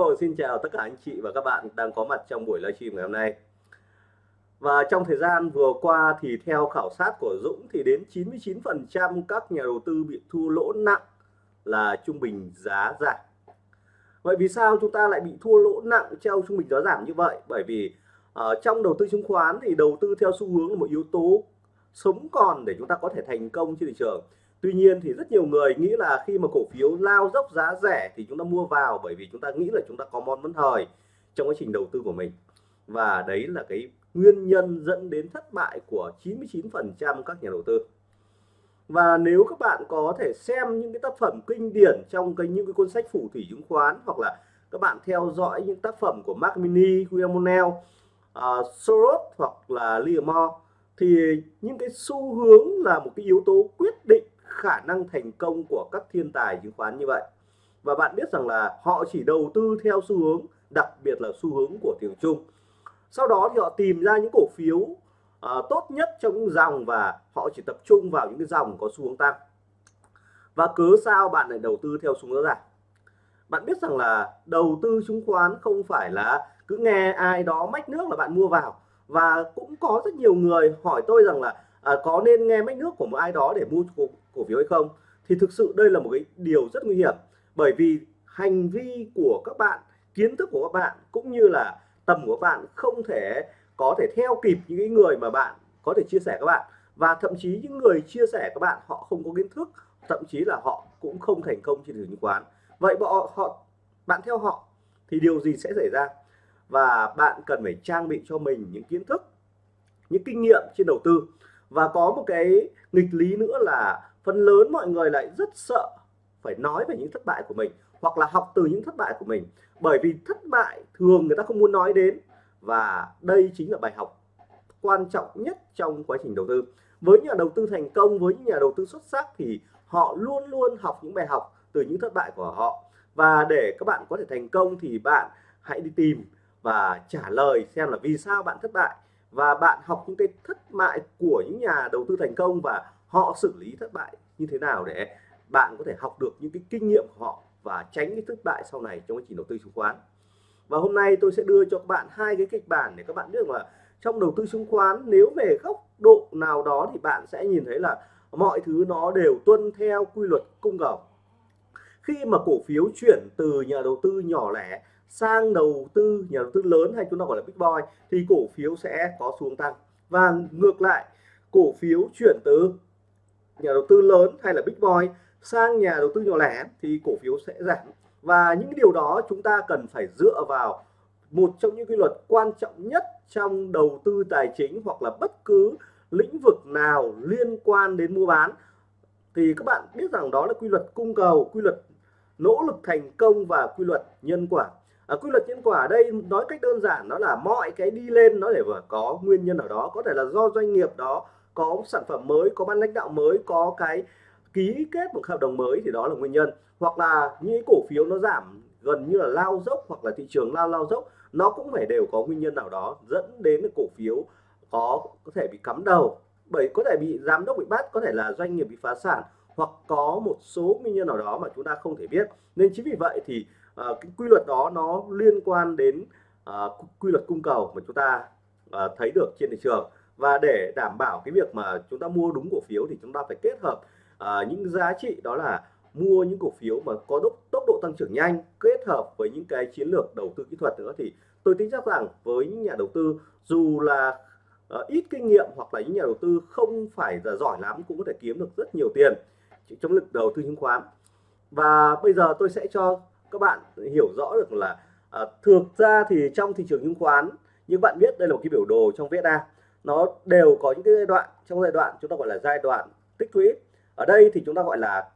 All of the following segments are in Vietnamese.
Hello, xin chào tất cả anh chị và các bạn đang có mặt trong buổi livestream ngày hôm nay. Và trong thời gian vừa qua thì theo khảo sát của Dũng thì đến 99% các nhà đầu tư bị thua lỗ nặng là trung bình giá giảm. Vậy vì sao chúng ta lại bị thua lỗ nặng theo trung bình giá giảm như vậy? Bởi vì ở trong đầu tư chứng khoán thì đầu tư theo xu hướng là một yếu tố sống còn để chúng ta có thể thành công trên thị trường Tuy nhiên thì rất nhiều người nghĩ là khi mà cổ phiếu lao dốc giá rẻ thì chúng ta mua vào bởi vì chúng ta nghĩ là chúng ta có món vấn thời trong quá trình đầu tư của mình. Và đấy là cái nguyên nhân dẫn đến thất bại của 99% các nhà đầu tư. Và nếu các bạn có thể xem những cái tác phẩm kinh điển trong cái những cái cuốn sách phù thủy chứng khoán hoặc là các bạn theo dõi những tác phẩm của Mark Mini, William Monell, uh, à, Soros hoặc là Livermore thì những cái xu hướng là một cái yếu tố quyết định khả năng thành công của các thiên tài chứng khoán như vậy. Và bạn biết rằng là họ chỉ đầu tư theo xu hướng đặc biệt là xu hướng của thị trường chung sau đó thì họ tìm ra những cổ phiếu uh, tốt nhất trong những dòng và họ chỉ tập trung vào những cái dòng có xu hướng tăng. Và cớ sao bạn lại đầu tư theo xu hướng giảm bạn biết rằng là đầu tư chứng khoán không phải là cứ nghe ai đó mách nước là bạn mua vào. Và cũng có rất nhiều người hỏi tôi rằng là à, có nên nghe mách nước của một ai đó để mua cổ, phiếu hay không thì thực sự đây là một cái điều rất nguy hiểm. Bởi vì hành vi của các bạn kiến thức của các bạn cũng như là tầm của các bạn không thể có thể theo kịp những người mà bạn có thể chia sẻ các bạn. Và thậm chí những người chia sẻ các bạn họ không có kiến thức thậm chí là họ cũng không thành công trên thị trường chứng khoán. Vậy bọn họ bạn theo họ thì điều gì sẽ xảy ra? Và bạn cần phải trang bị cho mình những kiến thức những kinh nghiệm trên đầu tư. Và có một cái nghịch lý nữa là phần lớn mọi người lại rất sợ phải nói về những thất bại của mình, hoặc là học từ những thất bại của mình. Bởi vì thất bại thường người ta không muốn nói đến, và đây chính là bài học quan trọng nhất trong quá trình đầu tư. Với nhà đầu tư thành công, với những nhà đầu tư xuất sắc thì họ luôn luôn học những bài học từ những thất bại của họ. Và để các bạn có thể thành công thì bạn hãy đi tìm và trả lời xem là vì sao bạn thất bại. Và bạn học những cái thất bại của những nhà đầu tư thành công và họ xử lý thất bại như thế nào để bạn có thể học được những cái kinh nghiệm của họ và tránh cái thất bại sau này trong quá trình đầu tư chứng khoán. Và hôm nay tôi sẽ đưa cho các bạn hai cái kịch bản để các bạn biết là trong đầu tư chứng khoán, nếu về góc độ nào đó thì bạn sẽ nhìn thấy là mọi thứ nó đều tuân theo quy luật cung cầu. Khi mà cổ phiếu chuyển từ nhà đầu tư nhỏ lẻ sang đầu tư nhà đầu tư lớn hay chúng ta gọi là big boy thì cổ phiếu sẽ có xuống tăng. Và ngược lại, cổ phiếu chuyển từ nhà đầu tư lớn hay là big boy sang nhà đầu tư nhỏ lẻ thì cổ phiếu sẽ giảm. Và những điều đó chúng ta cần phải dựa vào một trong những quy luật quan trọng nhất trong đầu tư tài chính hoặc là bất cứ lĩnh vực nào liên quan đến mua bán. Thì các bạn biết rằng đó là quy luật cung cầu quy luật nỗ lực thành công và quy luật nhân quả. À, quy luật nhân quả ở đây nói cách đơn giản nó là mọi cái đi lên nó để có nguyên nhân ở đó. Có thể là do doanh nghiệp đó có sản phẩm mới có ban lãnh đạo mới có cái ký kết một hợp đồng mới thì đó là nguyên nhân. Hoặc là những cổ phiếu nó giảm gần như là lao dốc hoặc là thị trường lao lao dốc nó cũng phải đều có nguyên nhân nào đó dẫn đến cổ phiếu có có thể bị cắm đầu. Bởi có thể bị giám đốc bị bắt có thể là doanh nghiệp bị phá sản hoặc có một số nguyên nhân nào đó mà chúng ta không thể biết. Nên chính vì vậy thì uh, cái quy luật đó nó liên quan đến uh, quy luật cung cầu mà chúng ta uh, thấy được trên thị trường và để đảm bảo cái việc mà chúng ta mua đúng cổ phiếu thì chúng ta phải kết hợp uh, những giá trị đó là mua những cổ phiếu mà có tốc, tốc độ tăng trưởng nhanh kết hợp với những cái chiến lược đầu tư kỹ thuật nữa. Thì tôi tin chắc rằng với những nhà đầu tư dù là uh, ít kinh nghiệm hoặc là những nhà đầu tư không phải là giỏi lắm cũng có thể kiếm được rất nhiều tiền trong lực đầu tư chứng khoán. Và bây giờ tôi sẽ cho các bạn hiểu rõ được là uh, thực ra thì trong thị trường chứng khoán như bạn biết đây là một cái biểu đồ trong VSA nó đều có những cái giai đoạn. Trong giai đoạn chúng ta gọi là giai đoạn tích lũy. Ở đây thì chúng ta gọi là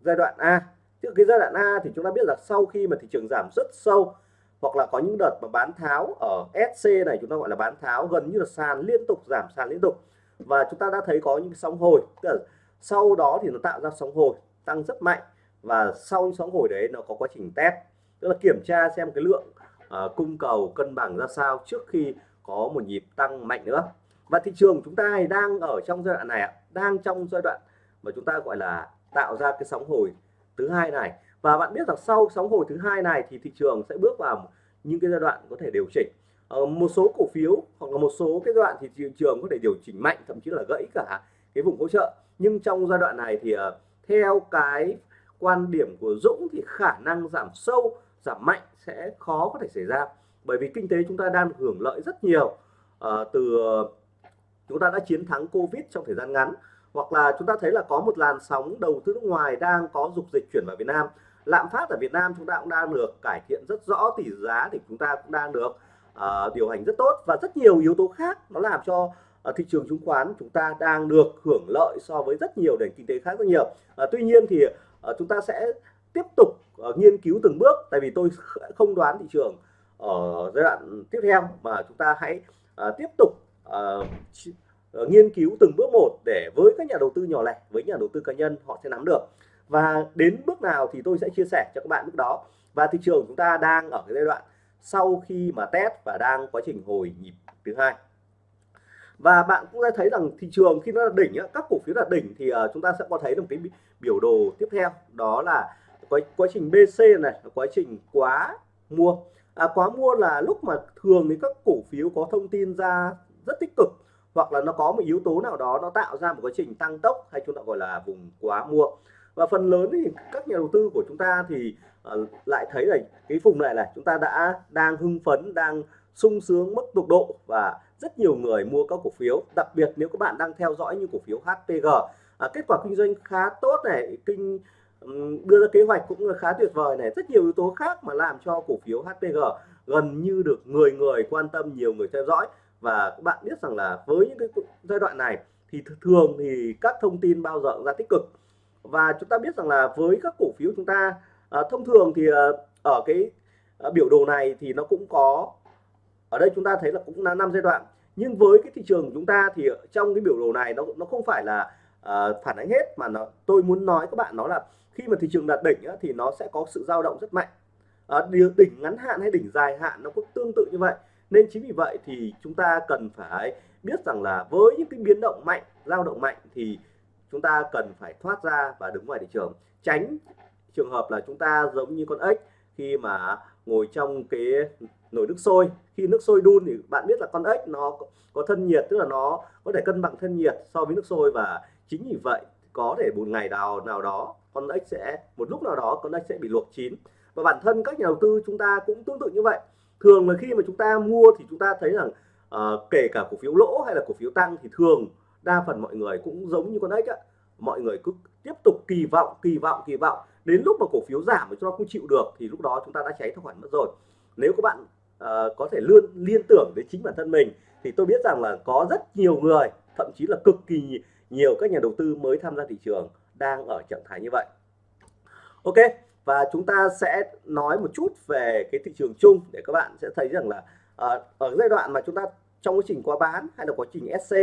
giai đoạn A. Chứ cái giai đoạn A thì chúng ta biết là sau khi mà thị trường giảm rất sâu hoặc là có những đợt mà bán tháo ở SC này chúng ta gọi là bán tháo gần như là sàn liên tục giảm sàn liên tục. Và chúng ta đã thấy có những sóng hồi tức là sau đó thì nó tạo ra sóng hồi tăng rất mạnh. Và sau những sóng hồi đấy nó có quá trình test. Tức là kiểm tra xem cái lượng uh, cung cầu cân bằng ra sao trước khi có một nhịp tăng mạnh nữa và thị trường chúng ta đang ở trong giai đoạn này đang trong giai đoạn mà chúng ta gọi là tạo ra cái sóng hồi thứ hai này. Và bạn biết rằng sau sóng hồi thứ hai này thì thị trường sẽ bước vào những cái giai đoạn có thể điều chỉnh. Ờ, một số cổ phiếu hoặc là một số cái đoạn thì thị trường có thể điều chỉnh mạnh thậm chí là gãy cả cái vùng hỗ trợ. Nhưng trong giai đoạn này thì uh, theo cái quan điểm của Dũng thì khả năng giảm sâu giảm mạnh sẽ khó có thể xảy ra. Bởi vì kinh tế chúng ta đang hưởng lợi rất nhiều uh, từ chúng ta đã chiến thắng Covid trong thời gian ngắn hoặc là chúng ta thấy là có một làn sóng đầu tư nước ngoài đang có dục dịch chuyển vào Việt Nam. Lạm phát ở Việt Nam chúng ta cũng đang được cải thiện rất rõ tỷ giá thì chúng ta cũng đang được uh, điều hành rất tốt. Và rất nhiều yếu tố khác nó làm cho uh, thị trường chứng khoán chúng ta đang được hưởng lợi so với rất nhiều nền kinh tế khác rất nhiều. Uh, tuy nhiên thì uh, chúng ta sẽ tiếp tục uh, nghiên cứu từng bước tại vì tôi không đoán thị trường ở giai đoạn tiếp theo mà chúng ta hãy uh, tiếp tục uh, nghiên cứu từng bước một để với các nhà đầu tư nhỏ lẻ với nhà đầu tư cá nhân họ sẽ nắm được. Và đến bước nào thì tôi sẽ chia sẻ cho các bạn lúc đó. Và thị trường chúng ta đang ở cái giai đoạn sau khi mà test và đang quá trình hồi nhịp thứ hai. Và bạn cũng đã thấy rằng thị trường khi nó là đỉnh các cổ phiếu là đỉnh thì ờ, chúng ta sẽ có thấy được cái biểu đồ tiếp theo. Đó là quá, quá trình BC này quá trình quá mua. À, quá mua là lúc mà thường thì các cổ phiếu có thông tin ra rất tích cực hoặc là nó có một yếu tố nào đó nó tạo ra một quá trình tăng tốc hay chúng ta gọi là vùng quá mua. Và phần lớn thì các nhà đầu tư của chúng ta thì uh, lại thấy là cái vùng này là chúng ta đã đang hưng phấn đang sung sướng mức tục độ và rất nhiều người mua các cổ phiếu. Đặc biệt nếu các bạn đang theo dõi như cổ phiếu HPG à, kết quả kinh doanh khá tốt này kinh đưa ra kế hoạch cũng khá tuyệt vời này. Rất nhiều yếu tố khác mà làm cho cổ phiếu HPG gần như được người người quan tâm nhiều người theo dõi và các bạn biết rằng là với những cái giai đoạn này thì thường thì các thông tin bao giờ ra tích cực. Và chúng ta biết rằng là với các cổ phiếu chúng ta à, thông thường thì à, ở cái à, biểu đồ này thì nó cũng có ở đây chúng ta thấy là cũng là năm giai đoạn. Nhưng với cái thị trường của chúng ta thì trong cái biểu đồ này nó nó không phải là à, phản ánh hết mà nó tôi muốn nói các bạn nó là khi mà thị trường đạt đỉnh á, thì nó sẽ có sự dao động rất mạnh. À, đỉnh ngắn hạn hay đỉnh dài hạn nó cũng tương tự như vậy nên chính vì vậy thì chúng ta cần phải biết rằng là với những cái biến động mạnh, dao động mạnh thì chúng ta cần phải thoát ra và đứng ngoài thị trường. Tránh trường hợp là chúng ta giống như con ếch, khi mà ngồi trong cái nồi nước sôi. Khi nước sôi đun thì bạn biết là con ếch nó có thân nhiệt, tức là nó có thể cân bằng thân nhiệt so với nước sôi và chính vì vậy có thể một ngày nào nào đó con ếch sẽ, một lúc nào đó con ếch sẽ bị luộc chín. Và bản thân các nhà đầu tư chúng ta cũng tương tự như vậy thường là khi mà chúng ta mua thì chúng ta thấy rằng uh, kể cả cổ phiếu lỗ hay là cổ phiếu tăng thì thường đa phần mọi người cũng giống như con ếch á mọi người cứ tiếp tục kỳ vọng kỳ vọng kỳ vọng. Đến lúc mà cổ phiếu giảm mà chúng ta không chịu được thì lúc đó chúng ta đã cháy tài khoản mất rồi. Nếu các bạn uh, có thể luôn liên tưởng đến chính bản thân mình thì tôi biết rằng là có rất nhiều người thậm chí là cực kỳ nhiều các nhà đầu tư mới tham gia thị trường đang ở trạng thái như vậy. Ok và chúng ta sẽ nói một chút về cái thị trường chung để các bạn sẽ thấy rằng là uh, ở giai đoạn mà chúng ta trong quá trình quá bán hay là quá trình SC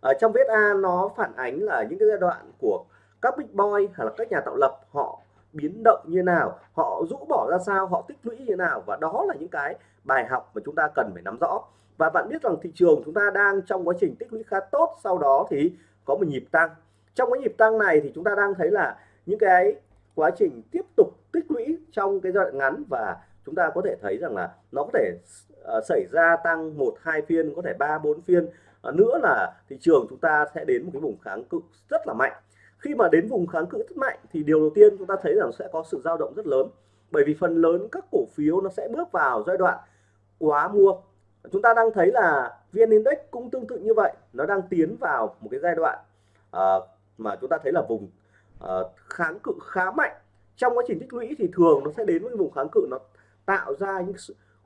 ở trong viết A nó phản ánh là những cái giai đoạn của các big boy hay là các nhà tạo lập họ biến động như nào họ rũ bỏ ra sao họ tích lũy như nào và đó là những cái bài học mà chúng ta cần phải nắm rõ. Và bạn biết rằng thị trường chúng ta đang trong quá trình tích lũy khá tốt sau đó thì có một nhịp tăng. Trong cái nhịp tăng này thì chúng ta đang thấy là những cái quá trình tiếp tục trong cái giai đoạn ngắn và chúng ta có thể thấy rằng là nó có thể uh, xảy ra tăng một hai phiên có thể ba bốn phiên. Uh, nữa là thị trường chúng ta sẽ đến một cái vùng kháng cự rất là mạnh. Khi mà đến vùng kháng cự rất mạnh thì điều đầu tiên chúng ta thấy rằng sẽ có sự dao động rất lớn. Bởi vì phần lớn các cổ phiếu nó sẽ bước vào giai đoạn quá mua. Chúng ta đang thấy là VN Index cũng tương tự như vậy nó đang tiến vào một cái giai đoạn uh, mà chúng ta thấy là vùng uh, kháng cự khá mạnh trong quá trình tích lũy thì thường nó sẽ đến với vùng kháng cự, nó tạo ra những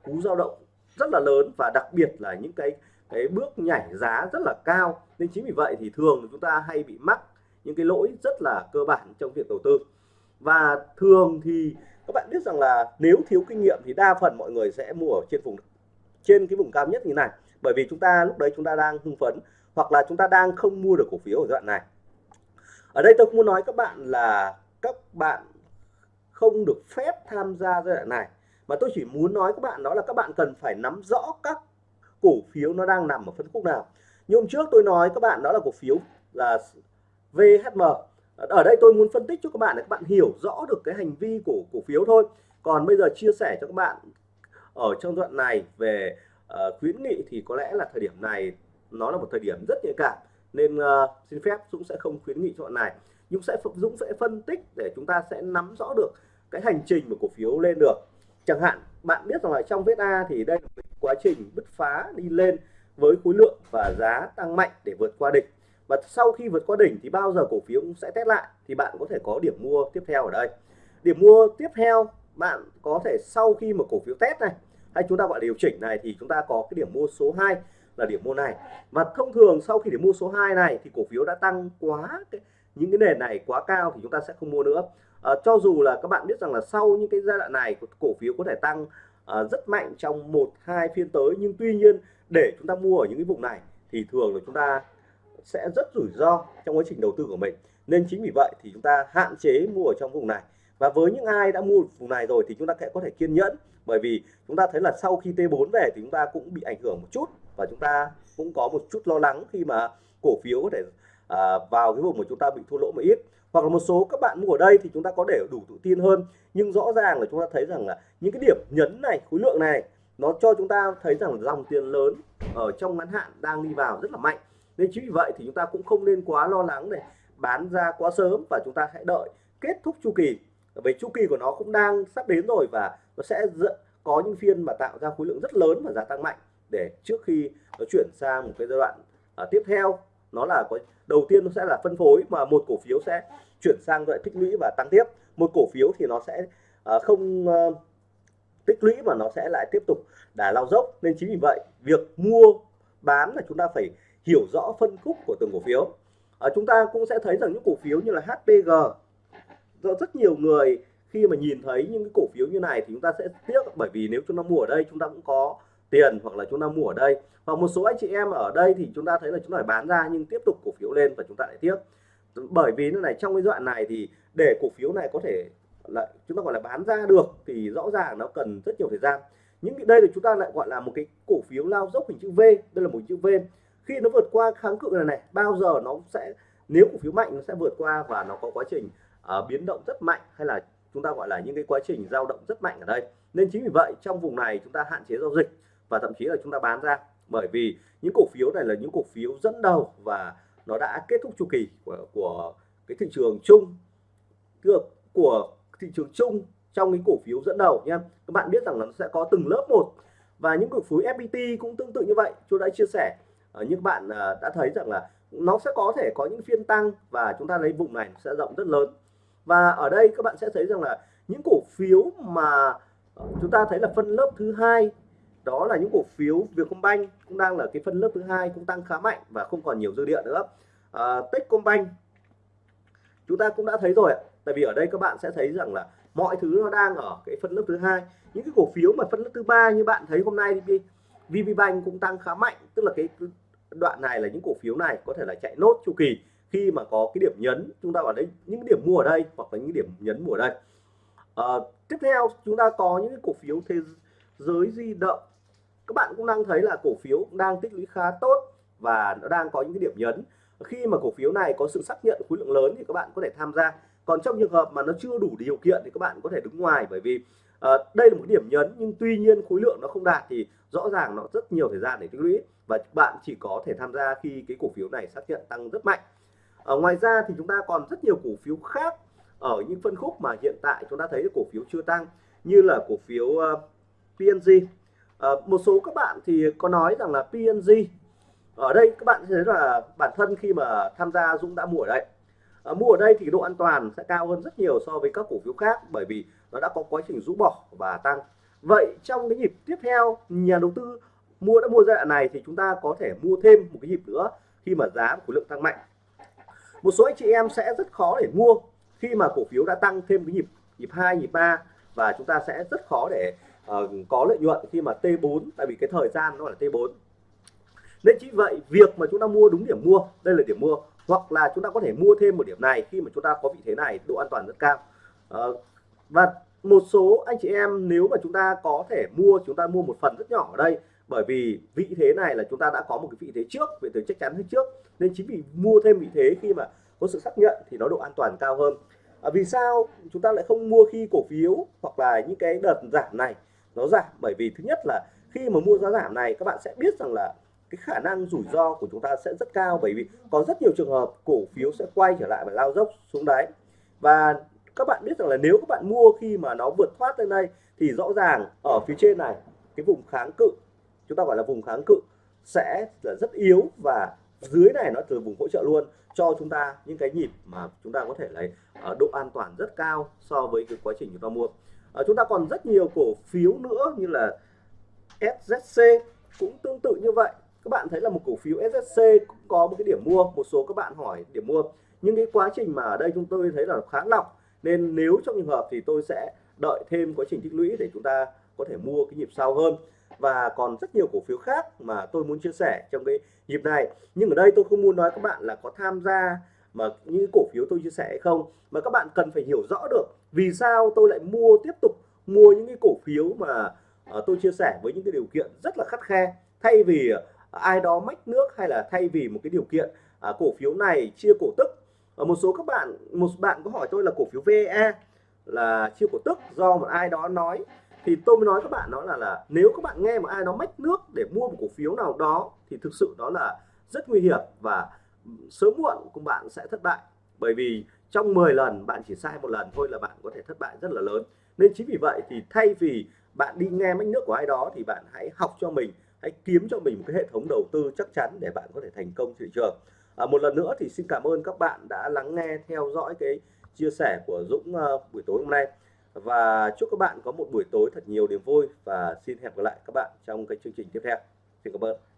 cú dao động rất là lớn và đặc biệt là những cái cái bước nhảy giá rất là cao. Nên chính vì vậy thì thường chúng ta hay bị mắc những cái lỗi rất là cơ bản trong việc đầu tư. Và thường thì các bạn biết rằng là nếu thiếu kinh nghiệm thì đa phần mọi người sẽ mua ở trên vùng, trên cái vùng cao nhất như này. Bởi vì chúng ta lúc đấy chúng ta đang hưng phấn hoặc là chúng ta đang không mua được cổ phiếu ở giai đoạn này. Ở đây tôi muốn nói các bạn là các bạn không được phép tham gia giai đoạn này. Mà tôi chỉ muốn nói các bạn đó là các bạn cần phải nắm rõ các cổ phiếu nó đang nằm ở phân khúc nào. Như hôm trước tôi nói các bạn đó là cổ phiếu là VHM ở đây tôi muốn phân tích cho các bạn để các bạn hiểu rõ được cái hành vi của cổ phiếu thôi. Còn bây giờ chia sẻ cho các bạn ở trong đoạn này về uh, khuyến nghị thì có lẽ là thời điểm này nó là một thời điểm rất nhạy cảm. Nên uh, xin phép Dũng sẽ không khuyến nghị cho bạn này. Nhưng sẽ Dũng sẽ phân tích để chúng ta sẽ nắm rõ được cái hành trình mà cổ phiếu lên được. Chẳng hạn bạn biết rằng là trong vết A thì đây là một quá trình bứt phá đi lên với khối lượng và giá tăng mạnh để vượt qua đỉnh. Và sau khi vượt qua đỉnh thì bao giờ cổ phiếu cũng sẽ test lại thì bạn có thể có điểm mua tiếp theo ở đây. Điểm mua tiếp theo bạn có thể sau khi mà cổ phiếu test này hay chúng ta gọi điều chỉnh này thì chúng ta có cái điểm mua số 2 là điểm mua này. Và thông thường sau khi điểm mua số 2 này thì cổ phiếu đã tăng quá cái, những cái nền này quá cao thì chúng ta sẽ không mua nữa à, cho dù là các bạn biết rằng là sau những cái giai đoạn này cổ phiếu có thể tăng à, rất mạnh trong một hai phiên tới nhưng tuy nhiên để chúng ta mua ở những cái vùng này thì thường là chúng ta sẽ rất rủi ro trong quá trình đầu tư của mình. Nên chính vì vậy thì chúng ta hạn chế mua ở trong vùng này. Và với những ai đã mua vùng này rồi thì chúng ta sẽ có thể kiên nhẫn bởi vì chúng ta thấy là sau khi T4 về thì chúng ta cũng bị ảnh hưởng một chút và chúng ta cũng có một chút lo lắng khi mà cổ phiếu có thể à, vào cái vùng mà chúng ta bị thua lỗ một ít hoặc là một số các bạn mua ở đây thì chúng ta có để đủ tự tin hơn. Nhưng rõ ràng là chúng ta thấy rằng là những cái điểm nhấn này, khối lượng này, nó cho chúng ta thấy rằng dòng tiền lớn ở trong ngắn hạn đang đi vào rất là mạnh. Nên chính vì vậy thì chúng ta cũng không nên quá lo lắng để bán ra quá sớm và chúng ta hãy đợi kết thúc chu kỳ. Vì chu kỳ của nó cũng đang sắp đến rồi và nó sẽ có những phiên mà tạo ra khối lượng rất lớn và giá tăng mạnh để trước khi nó chuyển sang một cái giai đoạn à, tiếp theo nó là có đầu tiên nó sẽ là phân phối mà một cổ phiếu sẽ chuyển sang loại tích lũy và tăng tiếp. Một cổ phiếu thì nó sẽ uh, không uh, tích lũy mà nó sẽ lại tiếp tục đà lao dốc. Nên chính vì vậy việc mua bán là chúng ta phải hiểu rõ phân khúc của từng cổ phiếu. Ở chúng ta cũng sẽ thấy rằng những cổ phiếu như là HPG do rất nhiều người khi mà nhìn thấy những cái cổ phiếu như này thì chúng ta sẽ tiếc. Bởi vì nếu chúng ta mua ở đây chúng ta cũng có tiền hoặc là chúng ta mua ở đây. Hoặc một số anh chị em ở đây thì chúng ta thấy là chúng ta phải bán ra nhưng tiếp tục cổ phiếu lên và chúng ta lại tiếp. Bởi vì này trong cái đoạn này thì để cổ phiếu này có thể là chúng ta gọi là bán ra được thì rõ ràng nó cần rất nhiều thời gian. Những cái đây thì chúng ta lại gọi là một cái cổ phiếu lao dốc hình chữ V. Đây là một chữ V. Khi nó vượt qua kháng cự này này bao giờ nó sẽ nếu cổ phiếu mạnh nó sẽ vượt qua và nó có quá trình uh, biến động rất mạnh hay là chúng ta gọi là những cái quá trình dao động rất mạnh ở đây. Nên chính vì vậy trong vùng này chúng ta hạn chế giao dịch và thậm chí là chúng ta bán ra. Bởi vì những cổ phiếu này là những cổ phiếu dẫn đầu và nó đã kết thúc chu kỳ của, của cái thị trường chung được của thị trường chung trong những cổ phiếu dẫn đầu nha các bạn biết rằng là nó sẽ có từng lớp một và những cổ phiếu FPT cũng tương tự như vậy. Tôi đã chia sẻ uh, như bạn ờ, đã thấy rằng là nó sẽ có thể có những phiên tăng và chúng ta lấy vùng này sẽ rộng rất lớn. Và ở đây các bạn sẽ thấy rằng là những cổ phiếu mà ờ, chúng ta thấy là phân lớp thứ hai đó là những cổ phiếu Vietcombank cũng đang là cái phân lớp thứ hai cũng tăng khá mạnh và không còn nhiều dư địa nữa. À, Techcombank chúng ta cũng đã thấy rồi tại vì ở đây các bạn sẽ thấy rằng là mọi thứ nó đang ở cái phân lớp thứ hai. Những cái cổ phiếu mà phân lớp thứ ba như bạn thấy hôm nay thì VPBank cũng tăng khá mạnh. Tức là cái đoạn này là những cổ phiếu này có thể là chạy nốt chu kỳ khi mà có cái điểm nhấn. Chúng ta ở đây những điểm mua ở đây hoặc là những điểm nhấn mua ở đây. À, tiếp theo chúng ta có những cổ phiếu thế giới di động các bạn cũng đang thấy là cổ phiếu đang tích lũy khá tốt và nó đang có những cái điểm nhấn. Khi mà cổ phiếu này có sự xác nhận khối lượng lớn thì các bạn có thể tham gia. Còn trong trường hợp mà nó chưa đủ điều kiện thì các bạn có thể đứng ngoài bởi vì uh, đây là một điểm nhấn nhưng tuy nhiên khối lượng nó không đạt thì rõ ràng nó rất nhiều thời gian để tích lũy và bạn chỉ có thể tham gia khi cái cổ phiếu này xác nhận tăng rất mạnh. Ở ngoài ra thì chúng ta còn rất nhiều cổ phiếu khác ở những phân khúc mà hiện tại chúng ta thấy cổ phiếu chưa tăng như là cổ phiếu ờ, uh, PNG Ờ, một số các bạn thì có nói rằng là PNG ở đây các bạn thấy là bản thân khi mà tham gia Dũng đã mua ở đây. À, mua ở đây thì độ an toàn sẽ cao hơn rất nhiều so với các cổ phiếu khác bởi vì nó đã có quá trình rũ bỏ và tăng. Vậy trong cái nhịp tiếp theo nhà đầu tư mua đã mua giai đoạn này thì chúng ta có thể mua thêm một cái nhịp nữa khi mà giá của lượng tăng mạnh. Một số anh chị em sẽ rất khó để mua khi mà cổ phiếu đã tăng thêm cái nhịp nhịp 2 nhịp 3 và chúng ta sẽ rất khó để uh, có lợi nhuận khi mà T4 tại vì cái thời gian nó là T4 nên chính vậy việc mà chúng ta mua đúng điểm mua đây là điểm mua hoặc là chúng ta có thể mua thêm một điểm này khi mà chúng ta có vị thế này độ an toàn rất cao. Uh, và một số anh chị em nếu mà chúng ta có thể mua chúng ta mua một phần rất nhỏ ở đây bởi vì vị thế này là chúng ta đã có một cái vị thế trước vị thế chắc chắn hơn trước. Nên chính vì mua thêm vị thế khi mà có sự xác nhận thì nó độ an toàn cao hơn. À, vì sao chúng ta lại không mua khi cổ phiếu hoặc là những cái đợt giảm này? Nó giảm. Bởi vì thứ nhất là khi mà mua giá giảm này, các bạn sẽ biết rằng là cái khả năng rủi ro của chúng ta sẽ rất cao. Bởi vì có rất nhiều trường hợp cổ phiếu sẽ quay trở lại và lao dốc xuống đáy. Và các bạn biết rằng là nếu các bạn mua khi mà nó vượt thoát lên đây, thì rõ ràng ở phía trên này, cái vùng kháng cự, chúng ta gọi là vùng kháng cự, sẽ là rất yếu. Và dưới này nó từ vùng hỗ trợ luôn cho chúng ta những cái nhịp mà chúng ta có thể lấy ở độ an toàn rất cao so với cái quá trình chúng ta mua à, chúng ta còn rất nhiều cổ phiếu nữa như là SZC cũng tương tự như vậy. Các bạn thấy là một cổ phiếu SZC cũng có một cái điểm mua một số các bạn hỏi điểm mua. Nhưng cái quá trình mà ở đây chúng tôi thấy là khá lọc nên nếu trong trường hợp thì tôi sẽ đợi thêm quá trình tích lũy để chúng ta có thể mua cái nhịp sau hơn. Và còn rất nhiều cổ phiếu khác mà tôi muốn chia sẻ trong cái nhịp này. Nhưng ở đây tôi không muốn nói các bạn là có tham gia mà những cổ phiếu tôi chia sẻ hay không mà các bạn cần phải hiểu rõ được vì sao tôi lại mua tiếp tục mua những cái cổ phiếu mà uh, tôi chia sẻ với những cái điều kiện rất là khắt khe? Thay vì ờ, ai đó mách nước hay là thay vì một cái điều kiện uh, cổ phiếu này chia cổ tức? Ở một số các bạn một bạn có hỏi tôi là cổ phiếu VE là chia cổ tức do một ai đó nói. Thì tôi mới nói các bạn đó là là nếu các bạn nghe một ai đó mách nước để mua một cổ phiếu nào đó thì thực sự đó là rất nguy hiểm và sớm muộn các bạn sẽ thất bại. Bởi vì trong 10 lần bạn chỉ sai một lần thôi là bạn có thể thất bại rất là lớn. Nên chính vì vậy thì thay vì bạn đi nghe mách nước của ai đó thì bạn hãy học cho mình hãy kiếm cho mình một cái hệ thống đầu tư chắc chắn để bạn có thể thành công thị trường. À, một lần nữa thì xin cảm ơn các bạn đã lắng nghe theo dõi cái chia sẻ của Dũng uh, buổi tối hôm nay. Và chúc các bạn có một buổi tối thật nhiều niềm vui và xin hẹn gặp lại các bạn trong cái chương trình tiếp theo. Xin cảm ơn.